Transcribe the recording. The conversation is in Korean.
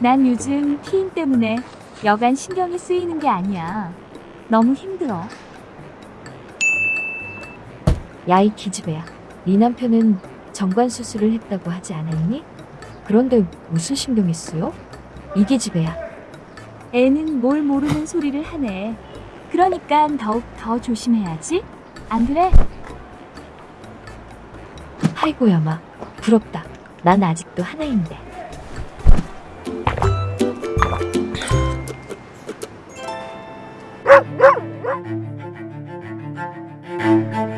난 요즘 피임 때문에 여간 신경이 쓰이는 게 아니야. 너무 힘들어. 야이 기집애야. 네 남편은 정관 수술을 했다고 하지 않았니? 그런데 무슨 신경이 쓰여? 이 기집애야. 애는 뭘 모르는 소리를 하네. 그러니까 더욱 더 조심해야지. 안 그래? 아이고야 마. 부럽다. 난 아직도 하나인데. Thank you.